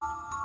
you